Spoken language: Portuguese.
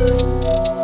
Música